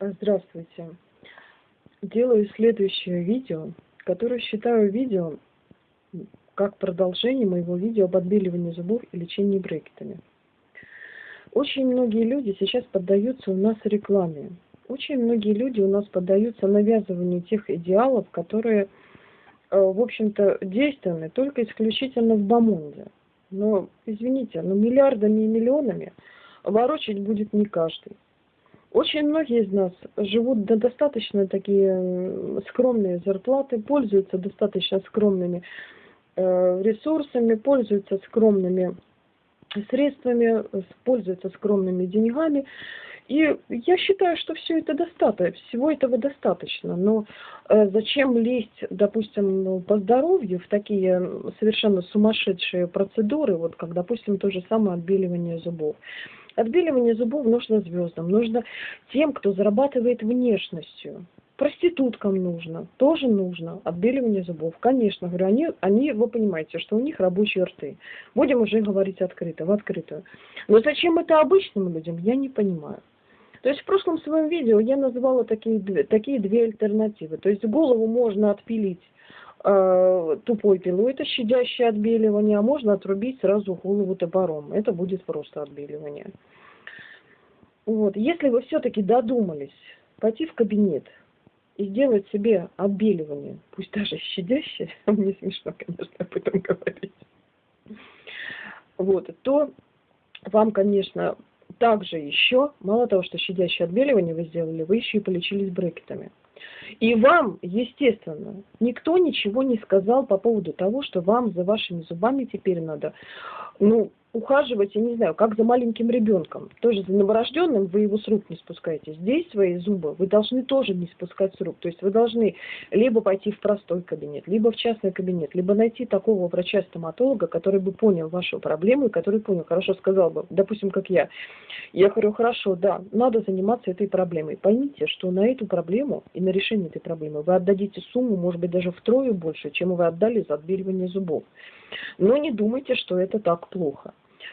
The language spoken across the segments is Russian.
Здравствуйте. Делаю следующее видео, которое считаю видео как продолжение моего видео об отбеливании зубов и лечении брекетами. Очень многие люди сейчас поддаются у нас рекламе. Очень многие люди у нас поддаются навязыванию тех идеалов, которые, э, в общем-то, действенны только исключительно в Бамонде. Но, извините, но миллиардами и миллионами ворочать будет не каждый. Очень многие из нас живут на достаточно такие скромные зарплаты, пользуются достаточно скромными э, ресурсами, пользуются скромными средствами, пользуются скромными деньгами. И я считаю, что все это достаточно, всего этого достаточно. Но э, зачем лезть, допустим, по здоровью в такие совершенно сумасшедшие процедуры, вот как, допустим, то же самое отбеливание зубов. Отбеливание зубов нужно звездам, нужно тем, кто зарабатывает внешностью. Проституткам нужно, тоже нужно отбеливание зубов. Конечно, говорю, они, они, вы понимаете, что у них рабочие рты. Будем уже говорить открыто, в открытую. Но зачем это обычным людям, я не понимаю. То есть в прошлом своем видео я называла такие, такие две альтернативы. То есть голову можно отпилить тупой пилой, это щадящее отбеливание, а можно отрубить сразу голову топором. Это будет просто отбеливание. Вот. Если вы все-таки додумались пойти в кабинет и сделать себе отбеливание, пусть даже щадящее, мне смешно, конечно, об этом говорить, вот, то вам, конечно, также еще, мало того, что щадящее отбеливание вы сделали, вы еще и полечились брекетами. И вам, естественно, никто ничего не сказал по поводу того, что вам за вашими зубами теперь надо, ну, ухаживать, я не знаю, как за маленьким ребенком. Тоже за новорожденным вы его с рук не спускаете. Здесь свои зубы вы должны тоже не спускать с рук. То есть вы должны либо пойти в простой кабинет, либо в частный кабинет, либо найти такого врача-стоматолога, который бы понял вашу проблему и который понял, хорошо сказал бы, допустим, как я. Я говорю, хорошо, да, надо заниматься этой проблемой. Поймите, что на эту проблему и на решение этой проблемы вы отдадите сумму, может быть, даже втрое больше, чем вы отдали за отбеливание зубов. Но не думайте, что это так плохо.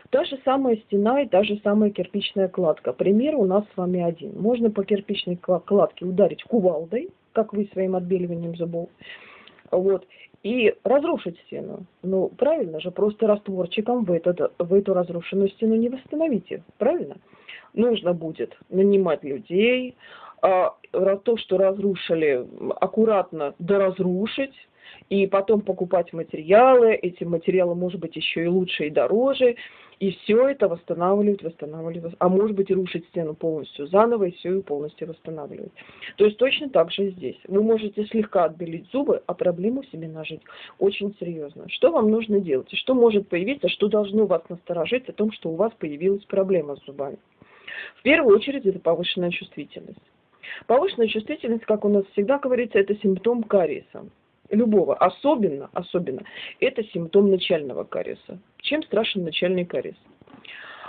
Та же самая стена и та же самая кирпичная кладка. Пример у нас с вами один. Можно по кирпичной кладке ударить кувалдой, как вы своим отбеливанием зубов, вот, и разрушить стену. Ну, правильно же, просто растворчиком в, этот, в эту разрушенную стену не восстановите, правильно? Нужно будет нанимать людей, а, то, что разрушили, аккуратно доразрушить, и потом покупать материалы, эти материалы, может быть, еще и лучше и дороже, и все это восстанавливать, восстанавливать, а может быть, и рушить стену полностью заново, и все ее полностью восстанавливать. То есть точно так же здесь. Вы можете слегка отбелить зубы, а проблему себе нажить очень серьезно. Что вам нужно делать? Что может появиться, что должно вас насторожить о том, что у вас появилась проблема с зубами? В первую очередь, это повышенная чувствительность. Повышенная чувствительность, как у нас всегда говорится, это симптом кариеса любого, особенно, особенно, это симптом начального кариеса. Чем страшен начальный кариес?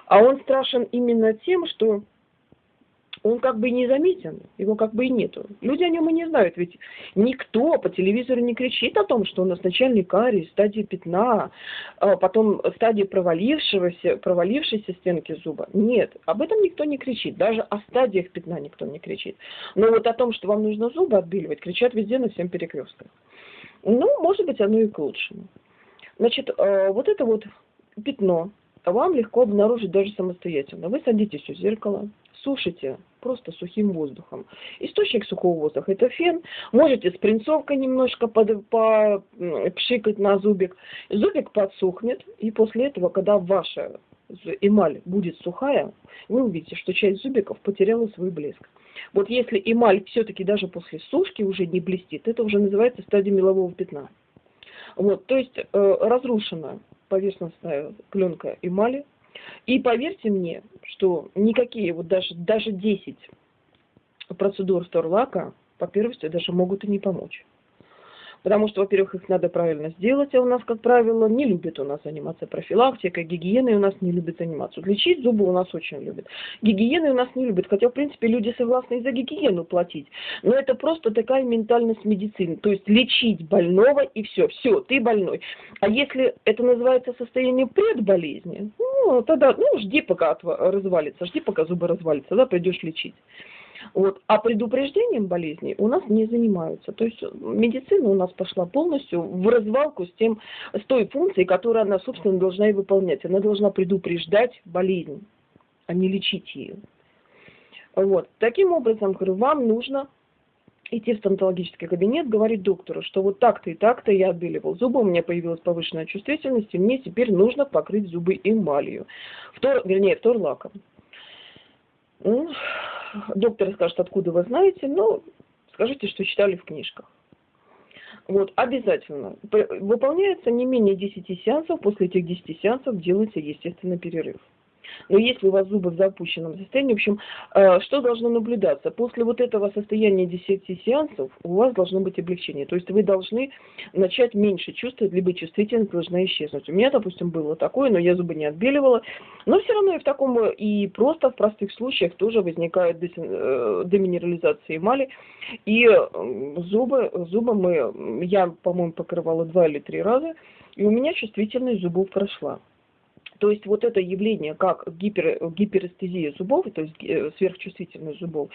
А он страшен именно тем, что он как бы и не заметен, его как бы и нету. Люди о нем и не знают, ведь никто по телевизору не кричит о том, что у нас начальный кариес, стадия пятна, а потом стадия провалившегося, провалившейся стенки зуба. Нет, об этом никто не кричит, даже о стадиях пятна никто не кричит. Но вот о том, что вам нужно зубы отбеливать, кричат везде на всем перекрестках. Ну, может быть, оно и к лучшему. Значит, э, вот это вот пятно вам легко обнаружить даже самостоятельно. Вы садитесь у зеркала, сушите просто сухим воздухом. Источник сухого воздуха – это фен. Можете с принцовкой немножко под, по, пшикать на зубик. Зубик подсохнет, и после этого, когда ваша эмаль будет сухая, вы увидите, что часть зубиков потеряла свой блеск. Вот если эмаль все-таки даже после сушки уже не блестит, это уже называется стадия мелового пятна. Вот, то есть э, разрушена поверхностная пленка эмали. И поверьте мне, что никакие, вот даже, даже 10 процедур Сторлака по первости даже могут и не помочь. Потому что, во-первых, их надо правильно сделать, а у нас, как правило, не любят у нас заниматься профилактикой, гигиеной у нас не любят заниматься. Лечить зубы у нас очень любят. Гигиеной у нас не любят, хотя, в принципе, люди согласны и за гигиену платить. Но это просто такая ментальность медицины. То есть лечить больного и все, все, ты больной. А если это называется состояние предболезни, ну, тогда, ну, жди, пока развалится, жди, пока зубы развалится, тогда пойдешь лечить. Вот. А предупреждением болезней у нас не занимаются. То есть медицина у нас пошла полностью в развалку с, тем, с той функцией, которую она, собственно, должна и выполнять. Она должна предупреждать болезнь, а не лечить ее. Вот. Таким образом, говорю, вам нужно идти в стоматологический кабинет, говорить доктору, что вот так-то и так-то я отбеливал зубы, у меня появилась повышенная чувствительность, и мне теперь нужно покрыть зубы эмалью, втор, вернее, втор-лаком. Ну, доктор скажет, откуда вы знаете, но скажите, что читали в книжках. Вот, обязательно. Выполняется не менее 10 сеансов, после этих 10 сеансов делается, естественно, перерыв. Но если у вас зубы в запущенном состоянии, в общем, э, что должно наблюдаться? После вот этого состояния 10 сеансов у вас должно быть облегчение. То есть вы должны начать меньше чувствовать, либо чувствительность должна исчезнуть. У меня, допустим, было такое, но я зубы не отбеливала. Но все равно и в таком, и просто в простых случаях тоже возникает э, деминерализация эмали. И зубы, зубы мы, я, по-моему, покрывала два или три раза, и у меня чувствительность зубов прошла. То есть вот это явление, как гипер, гиперэстезия зубов, то есть э, сверхчувствительность зубов,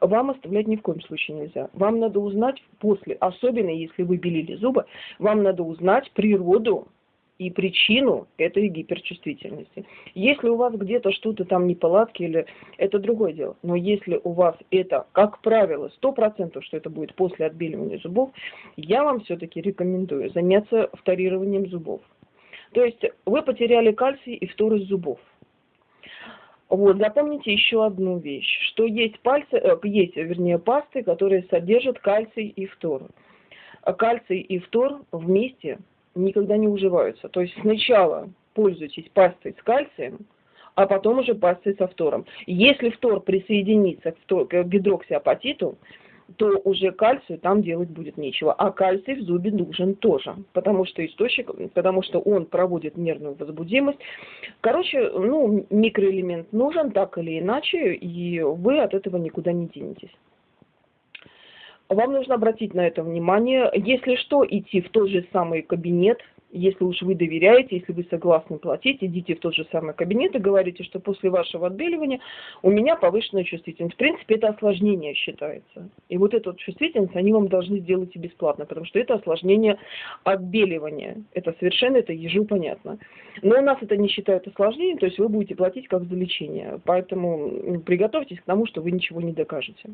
вам оставлять ни в коем случае нельзя. Вам надо узнать после, особенно если вы белили зубы, вам надо узнать природу и причину этой гиперчувствительности. Если у вас где-то что-то там неполадки, или это другое дело. Но если у вас это, как правило, 100%, что это будет после отбеливания зубов, я вам все-таки рекомендую заняться вторированием зубов. То есть вы потеряли кальций и фтор из зубов. Вот, запомните еще одну вещь, что есть пальцы, э, есть, вернее, пасты, которые содержат кальций и фтор. Кальций и фтор вместе никогда не уживаются. То есть сначала пользуйтесь пастой с кальцием, а потом уже пастой со фтором. Если фтор присоединится к гидроксиапатиту, то уже кальцию там делать будет нечего. А кальций в зубе нужен тоже, потому что источник, потому что он проводит нервную возбудимость. Короче, ну, микроэлемент нужен так или иначе, и вы от этого никуда не денетесь. Вам нужно обратить на это внимание. Если что, идти в тот же самый кабинет, если уж вы доверяете, если вы согласны платить, идите в тот же самый кабинет и говорите, что после вашего отбеливания у меня повышенная чувствительность. В принципе, это осложнение считается. И вот эту чувствительность они вам должны сделать и бесплатно, потому что это осложнение отбеливания. Это совершенно, это ежу понятно. Но у нас это не считают осложнением, то есть вы будете платить как за лечение. Поэтому приготовьтесь к тому, что вы ничего не докажете.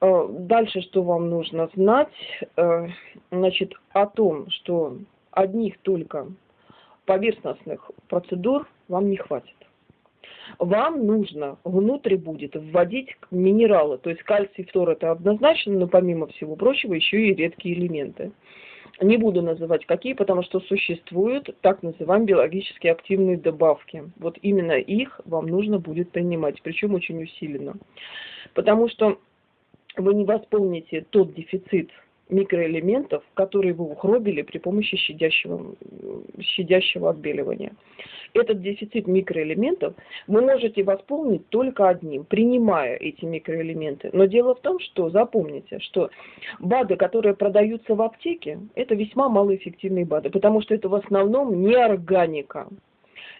Э, дальше, что вам нужно знать, э, значит, о том, что одних только поверхностных процедур вам не хватит. Вам нужно внутрь будет вводить минералы, то есть кальций, фтор это однозначно, но помимо всего прочего еще и редкие элементы. Не буду называть какие, потому что существуют так называемые биологически активные добавки. Вот именно их вам нужно будет принимать, причем очень усиленно. Потому что вы не восполните тот дефицит микроэлементов, которые вы ухробили при помощи щадящего, щадящего отбеливания. Этот дефицит микроэлементов вы можете восполнить только одним, принимая эти микроэлементы. Но дело в том, что запомните, что БАДы, которые продаются в аптеке, это весьма малоэффективные БАДы, потому что это в основном не органика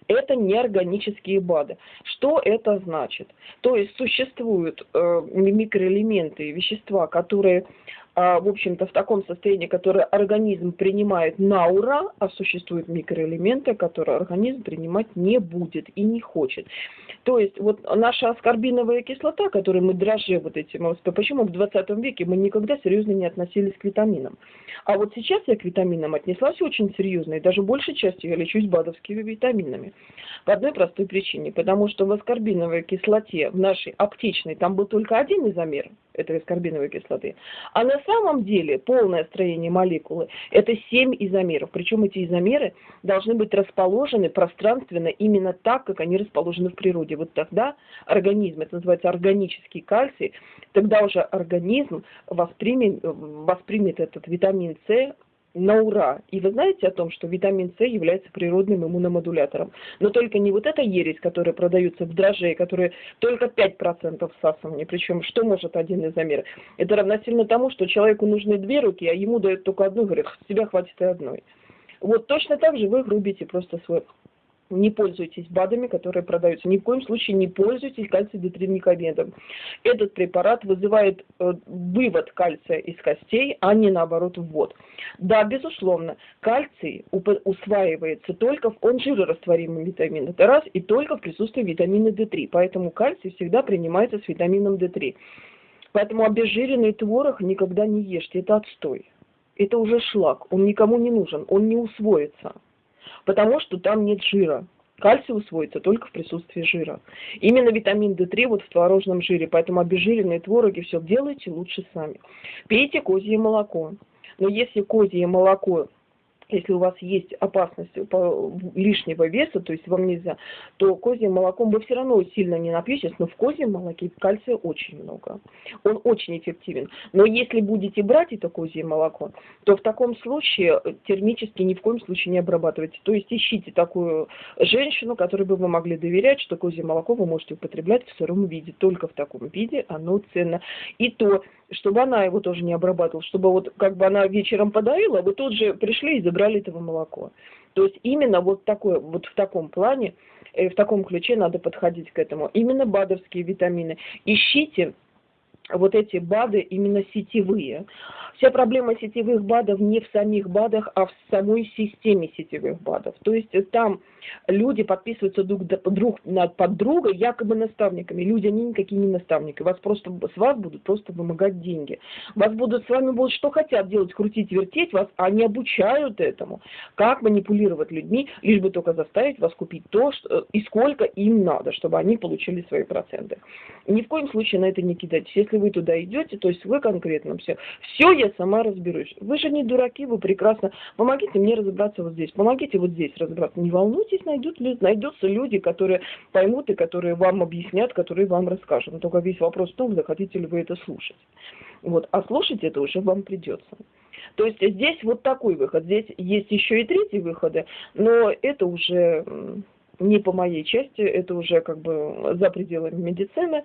это неорганические БАДы. Что это значит? То есть существуют э, микроэлементы, вещества, которые в общем-то, в таком состоянии, которое организм принимает на ура, а существуют микроэлементы, которые организм принимать не будет и не хочет. То есть вот наша аскорбиновая кислота, которую мы дрожжи вот этим, почему в 20 веке мы никогда серьезно не относились к витаминам. А вот сейчас я к витаминам отнеслась очень серьезно, и даже большей частью я лечусь БАДовскими витаминами. По одной простой причине, потому что в аскорбиновой кислоте, в нашей аптечной, там был только один изомер этой аскорбиновой кислоты, а на самом деле полное строение молекулы – это 7 изомеров. Причем эти изомеры должны быть расположены пространственно именно так, как они расположены в природе. Вот тогда организм, это называется органический кальций, тогда уже организм воспримет, воспримет этот витамин С на ура. И вы знаете о том, что витамин С является природным иммуномодулятором. Но только не вот эта ересь, которая продается в дрожжей, которая только 5% всасывания. Причем что может один изомер? Это равносильно тому, что человеку нужны две руки, а ему дают только одну, говорят, тебя хватит и одной. Вот точно так же вы грубите просто свой не пользуйтесь БАДами, которые продаются. Ни в коем случае не пользуйтесь кальций-детринникомедом. Этот препарат вызывает э, вывод кальция из костей, а не наоборот ввод. Да, безусловно, кальций усваивается только, в, он жирорастворимый витамин, это раз, и только в присутствии витамина D3. Поэтому кальций всегда принимается с витамином D3. Поэтому обезжиренный творог никогда не ешьте, это отстой. Это уже шлак, он никому не нужен, он не усвоится потому что там нет жира. Кальций усвоится только в присутствии жира. Именно витамин D3 вот в творожном жире, поэтому обезжиренные твороги все делайте лучше сами. Пейте козье молоко. Но если козье молоко если у вас есть опасность лишнего веса, то есть вам нельзя, то козьим молоком вы все равно сильно не напьетесь, но в козьем молоке кальция очень много. Он очень эффективен. Но если будете брать это козье молоко, то в таком случае термически ни в коем случае не обрабатывайте. То есть ищите такую женщину, которой бы вы могли доверять, что козье молоко вы можете употреблять в сыром виде. Только в таком виде оно ценно. И то чтобы она его тоже не обрабатывала, чтобы вот как бы она вечером подоила, вы тут же пришли и забрали этого молоко. То есть именно вот такой, вот в таком плане, э, в таком ключе надо подходить к этому. Именно БАДовские витамины. Ищите вот эти БАДы именно сетевые. Вся проблема сетевых БАДов не в самих БАДах, а в самой системе сетевых БАДов. То есть там люди подписываются друг, друг под друга якобы наставниками. Люди, они никакие не наставники. Вас просто, с вас будут просто вымогать деньги. Вас будут, с вами будут что хотят делать, крутить, вертеть вас, а они обучают этому. Как манипулировать людьми, лишь бы только заставить вас купить то, что, и сколько им надо, чтобы они получили свои проценты. Ни в коем случае на это не кидайтесь. Если вы туда идете, то есть вы конкретно все. Все я сама разберусь. Вы же не дураки, вы прекрасно. Помогите мне разобраться вот здесь, помогите вот здесь разобраться. Не волнуйтесь, найдут, найдутся люди, которые поймут и которые вам объяснят, которые вам расскажут. Но только весь вопрос в том, захотите ли вы это слушать. Вот. А слушать это уже вам придется. То есть здесь вот такой выход. Здесь есть еще и третий выход, но это уже не по моей части, это уже как бы за пределами медицины.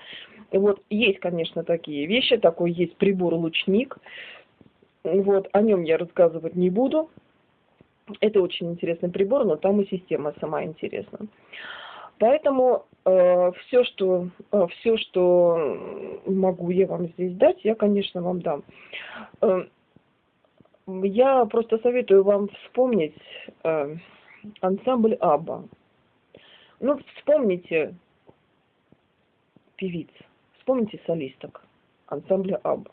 Вот есть, конечно, такие вещи, такой есть прибор-лучник. Вот, о нем я рассказывать не буду. Это очень интересный прибор, но там и система сама интересна. Поэтому э, все, что, э, все, что могу я вам здесь дать, я, конечно, вам дам. Э, я просто советую вам вспомнить э, ансамбль Аба. Ну, вспомните певиц, вспомните солисток ансамбля Абба.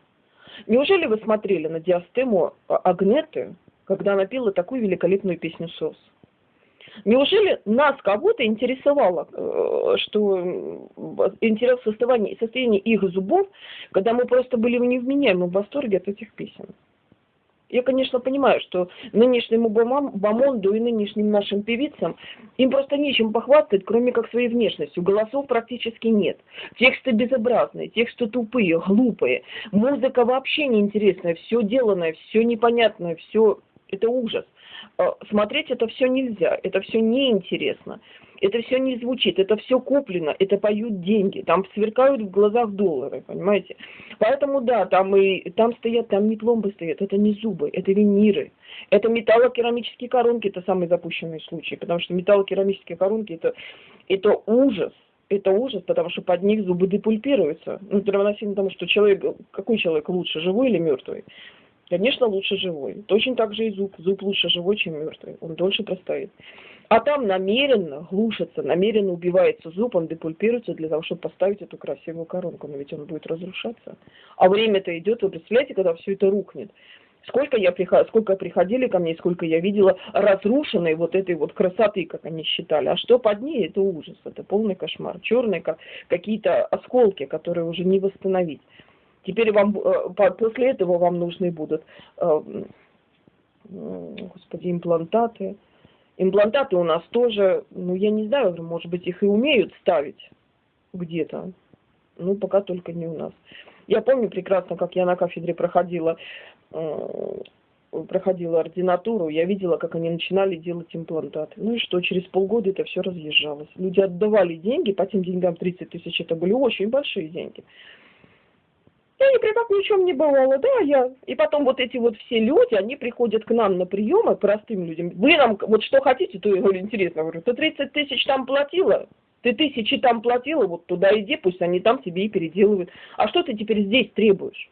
Неужели вы смотрели на диастему Агнеты, когда она пела такую великолепную песню «Сос»? Неужели нас кого-то интересовало, э, что интерес состояние, состояние их зубов, когда мы просто были в невменяемом восторге от этих песен? Я, конечно, понимаю, что нынешнему Бамонду и нынешним нашим певицам им просто нечем похвастать, кроме как своей внешностью. Голосов практически нет. Тексты безобразные, тексты тупые, глупые. Музыка вообще неинтересная, все деланное, все непонятное, все... Это ужас. А, смотреть это все нельзя, это все неинтересно. Это все не звучит, это все куплено, это поют деньги, там сверкают в глазах доллары, понимаете? Поэтому да, там и там стоят, там не пломбы стоят, это не зубы, это виниры. Это металлокерамические коронки, это самый запущенный случай, потому что металлокерамические коронки это, это ужас это ужас, потому что под них зубы депульпируются. Ну, равносильно тому, что человек, какой человек лучше, живой или мертвый? Конечно, лучше живой. Точно так же и зуб. Зуб лучше живой, чем мертвый. Он дольше простоит. А там намеренно глушится, намеренно убивается зуб, он депульпируется для того, чтобы поставить эту красивую коронку. Но ведь он будет разрушаться. А время-то идет, вы представляете, когда все это рухнет. Сколько, я приход... сколько приходили ко мне, сколько я видела разрушенной вот этой вот красоты, как они считали. А что под ней, это ужас, это полный кошмар. Черные как какие-то осколки, которые уже не восстановить. Теперь вам, э, после этого вам нужны будут, э, господи, имплантаты. Имплантаты у нас тоже, ну, я не знаю, может быть, их и умеют ставить где-то. Ну, пока только не у нас. Я помню прекрасно, как я на кафедре проходила, проходила ординатуру, я видела, как они начинали делать имплантаты. Ну и что, через полгода это все разъезжалось. Люди отдавали деньги, по тем деньгам 30 тысяч, это были очень большие деньги. Я ни в чем не бывало, да, я. И потом вот эти вот все люди, они приходят к нам на приемы, простым людям. Вы нам, вот что хотите, то я говорю, интересно, говорю, ты 30 тысяч там платила? Ты тысячи там платила, вот туда иди, пусть они там себе и переделывают. А что ты теперь здесь требуешь?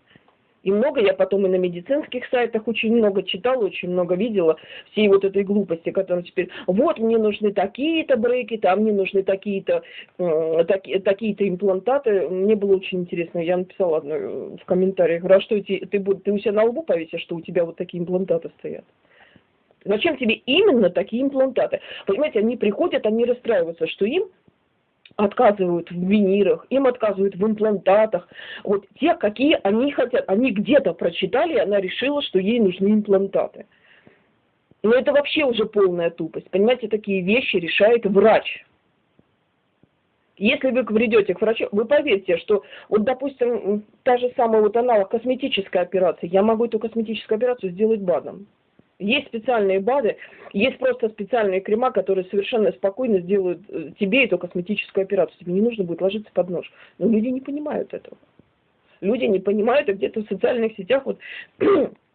И много я потом и на медицинских сайтах очень много читала, очень много видела всей вот этой глупости, которая теперь, вот мне нужны такие-то брекеты, а мне нужны такие-то э, таки, такие-то имплантаты. Мне было очень интересно, я написала одно э, в комментариях, а что ты, ты, ты у себя на лбу повесишь, что у тебя вот такие имплантаты стоят? Зачем тебе именно такие имплантаты? Понимаете, они приходят, они расстраиваются, что им отказывают в винирах, им отказывают в имплантатах. Вот те, какие они хотят. Они где-то прочитали, и она решила, что ей нужны имплантаты. Но это вообще уже полная тупость. Понимаете, такие вещи решает врач. Если вы придете к врачу, вы поверьте, что вот, допустим, та же самая вот аналог косметической операции, я могу эту косметическую операцию сделать БАДом. Есть специальные БАДы, есть просто специальные крема, которые совершенно спокойно сделают э, тебе эту косметическую операцию. Тебе не нужно будет ложиться под нож. Но люди не понимают этого. Люди не понимают, и где-то в социальных сетях вот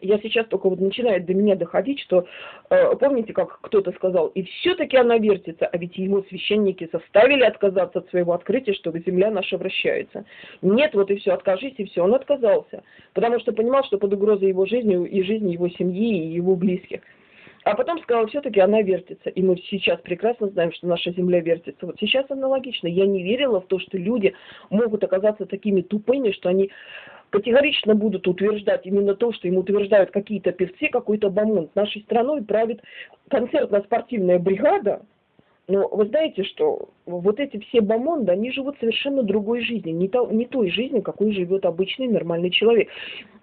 я сейчас только вот начинает до меня доходить, что, э, помните, как кто-то сказал, и все-таки она вертится, а ведь его священники заставили отказаться от своего открытия, чтобы земля наша вращается. Нет, вот и все, откажись, и все. Он отказался, потому что понимал, что под угрозой его жизни и жизни его семьи и его близких. А потом сказал, все-таки она вертится. И мы сейчас прекрасно знаем, что наша Земля вертится. Вот сейчас аналогично. Я не верила в то, что люди могут оказаться такими тупыми, что они категорично будут утверждать именно то, что им утверждают какие-то певцы, какой-то бомонд. Нашей страной правит концертно-спортивная бригада, но вы знаете, что вот эти все бомонды, они живут совершенно другой жизнью, не, то, не той жизнью, какой живет обычный нормальный человек.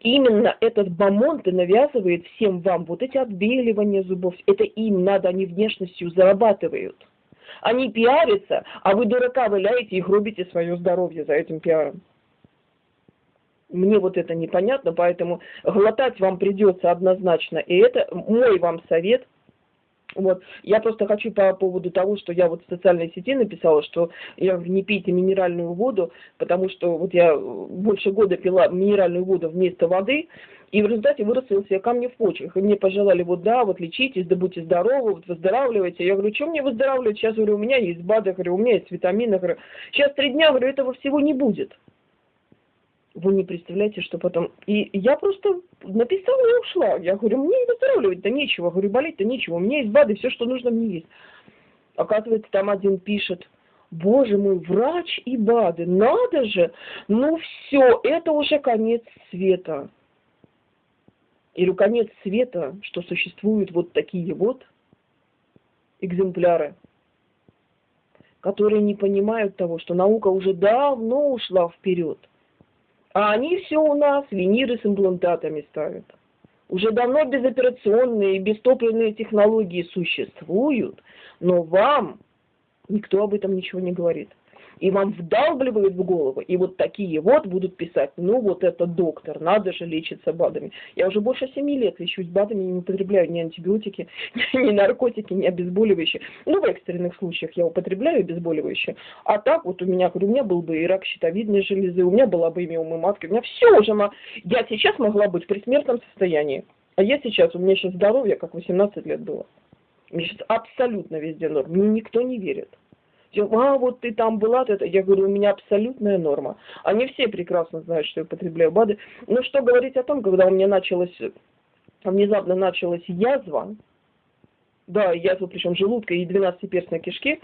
И именно этот бомонд и навязывает всем вам вот эти отбеливания зубов. Это им надо, они внешностью зарабатывают. Они пиарятся, а вы дурака валяете и гробите свое здоровье за этим пиаром. Мне вот это непонятно, поэтому глотать вам придется однозначно. И это мой вам совет. Вот. Я просто хочу по поводу того, что я вот в социальной сети написала, что я не пейте минеральную воду, потому что вот я больше года пила минеральную воду вместо воды, и в результате вырастил себе камни в почках. И мне пожелали, вот да, вот лечитесь, да будьте здоровы, вот выздоравливайте. Я говорю, что мне выздоравливать? Сейчас, говорю, у меня есть БАДы, говорю, у меня есть витамины, говорю, сейчас три дня, говорю, этого всего не будет вы не представляете, что потом... И я просто написала и ушла. Я говорю, мне выздоравливать-то нечего. Говорю, болеть-то нечего. У меня есть БАДы, все, что нужно мне есть. Оказывается, там один пишет, боже мой, врач и БАДы, надо же, ну все, это уже конец света. Или конец света, что существуют вот такие вот экземпляры, которые не понимают того, что наука уже давно ушла вперед. А они все у нас виниры с имплантатами ставят. Уже давно безоперационные и бестопливные технологии существуют, но вам никто об этом ничего не говорит и вам вдалбливают в голову, и вот такие вот будут писать, ну вот это доктор, надо же лечиться БАДами. Я уже больше семи лет лечусь БАДами, не употребляю ни антибиотики, ни наркотики, ни обезболивающие. Ну, в экстренных случаях я употребляю обезболивающие, а так вот у меня, говорю, у меня был бы и рак щитовидной железы, у меня была бы имя матки, у меня все уже, я сейчас могла быть при смертном состоянии, а я сейчас, у меня сейчас здоровье, как 18 лет было. Мне сейчас абсолютно везде норм, мне никто не верит а вот ты там была, это, я говорю, у меня абсолютная норма. Они все прекрасно знают, что я употребляю БАДы. Но что говорить о том, когда у меня началась, внезапно началась язва, да, язва причем желудка и 12-перстной кишки,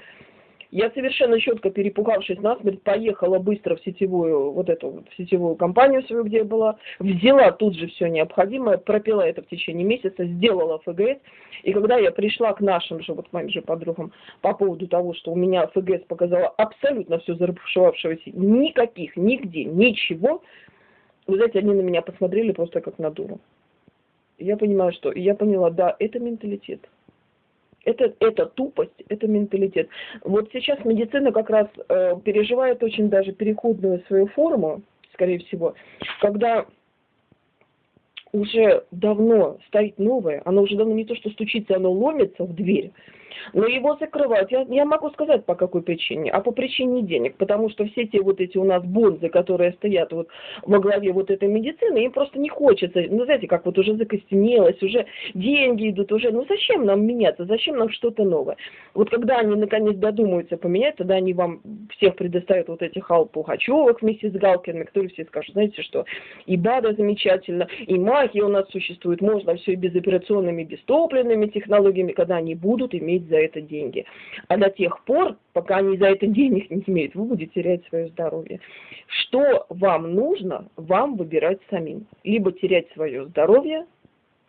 я совершенно четко перепугавшись насмерть, поехала быстро в сетевую, вот эту в сетевую компанию свою, где я была, взяла тут же все необходимое, пропила это в течение месяца, сделала ФГС, и когда я пришла к нашим же, вот моим же подругам, по поводу того, что у меня ФГС показала абсолютно все зарабушевавшегося, никаких, нигде, ничего, вы знаете, они на меня посмотрели просто как на дуру. Я понимаю, что, я поняла, да, это менталитет. Это, это тупость, это менталитет. Вот сейчас медицина как раз э, переживает очень даже переходную свою форму, скорее всего, когда уже давно стоит новое, оно уже давно не то, что стучится, оно ломится в дверь, Но его закрывают, я, я могу сказать по какой причине, а по причине денег, потому что все те вот эти у нас бонзы, которые стоят вот во главе вот этой медицины, им просто не хочется, ну знаете, как вот уже закостенелось, уже деньги идут, уже, ну зачем нам меняться, зачем нам что-то новое? Вот когда они наконец додумаются поменять, тогда они вам всех предоставят вот этих Алл Пугачевых вместе с Галкиными, которые все скажут, знаете что, и БАДа замечательно, и магия у нас существует, можно все и безоперационными, без топливными технологиями, когда они будут иметь за это деньги. А до тех пор, пока они за это денег не имеют, вы будете терять свое здоровье. Что вам нужно, вам выбирать самим. Либо терять свое здоровье,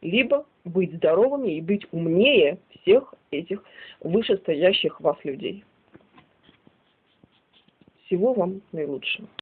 либо быть здоровыми и быть умнее всех этих вышестоящих вас людей. Всего вам наилучшего.